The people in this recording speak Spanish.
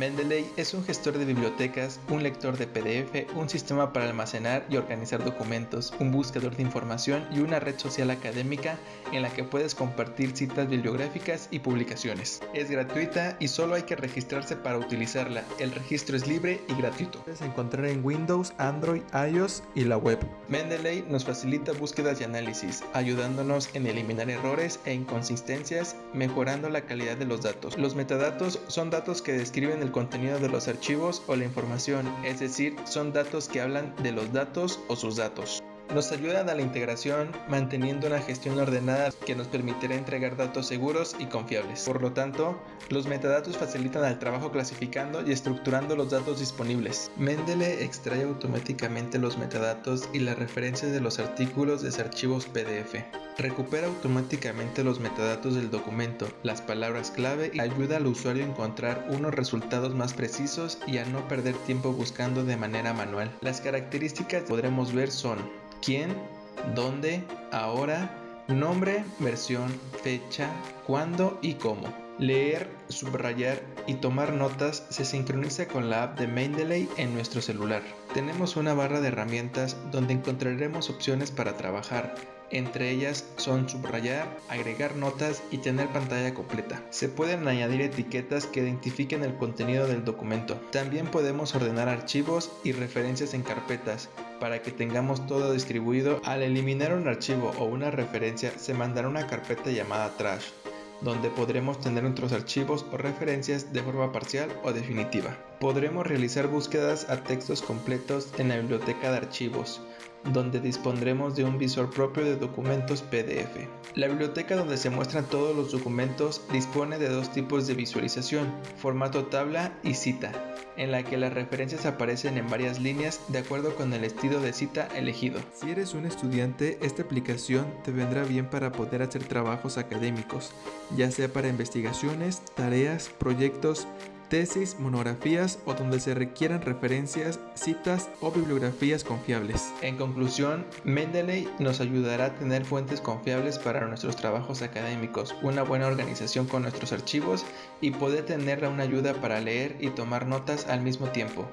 Mendeley es un gestor de bibliotecas, un lector de PDF, un sistema para almacenar y organizar documentos, un buscador de información y una red social académica en la que puedes compartir citas bibliográficas y publicaciones. Es gratuita y solo hay que registrarse para utilizarla. El registro es libre y gratuito. Puedes encontrar en Windows, Android, iOS y la web. Mendeley nos facilita búsquedas y análisis, ayudándonos en eliminar errores e inconsistencias, mejorando la calidad de los datos. Los metadatos son datos que describen el contenido de los archivos o la información, es decir, son datos que hablan de los datos o sus datos. Nos ayudan a la integración manteniendo una gestión ordenada que nos permitirá entregar datos seguros y confiables. Por lo tanto, los metadatos facilitan el trabajo clasificando y estructurando los datos disponibles. Mendeley extrae automáticamente los metadatos y las referencias de los artículos de archivos PDF. Recupera automáticamente los metadatos del documento, las palabras clave y ayuda al usuario a encontrar unos resultados más precisos y a no perder tiempo buscando de manera manual. Las características que podremos ver son quién, dónde, ahora, nombre, versión, fecha, cuándo y cómo. Leer, subrayar y tomar notas se sincroniza con la app de Mendeley en nuestro celular. Tenemos una barra de herramientas donde encontraremos opciones para trabajar, entre ellas son subrayar, agregar notas y tener pantalla completa. Se pueden añadir etiquetas que identifiquen el contenido del documento. También podemos ordenar archivos y referencias en carpetas para que tengamos todo distribuido. Al eliminar un archivo o una referencia se mandará una carpeta llamada trash donde podremos tener nuestros archivos o referencias de forma parcial o definitiva. Podremos realizar búsquedas a textos completos en la biblioteca de archivos, donde dispondremos de un visor propio de documentos PDF. La biblioteca donde se muestran todos los documentos dispone de dos tipos de visualización, formato tabla y cita, en la que las referencias aparecen en varias líneas de acuerdo con el estilo de cita elegido. Si eres un estudiante, esta aplicación te vendrá bien para poder hacer trabajos académicos, ya sea para investigaciones, tareas, proyectos, tesis, monografías o donde se requieran referencias, citas o bibliografías confiables. En conclusión, Mendeley nos ayudará a tener fuentes confiables para nuestros trabajos académicos, una buena organización con nuestros archivos y poder tener una ayuda para leer y tomar notas al mismo tiempo.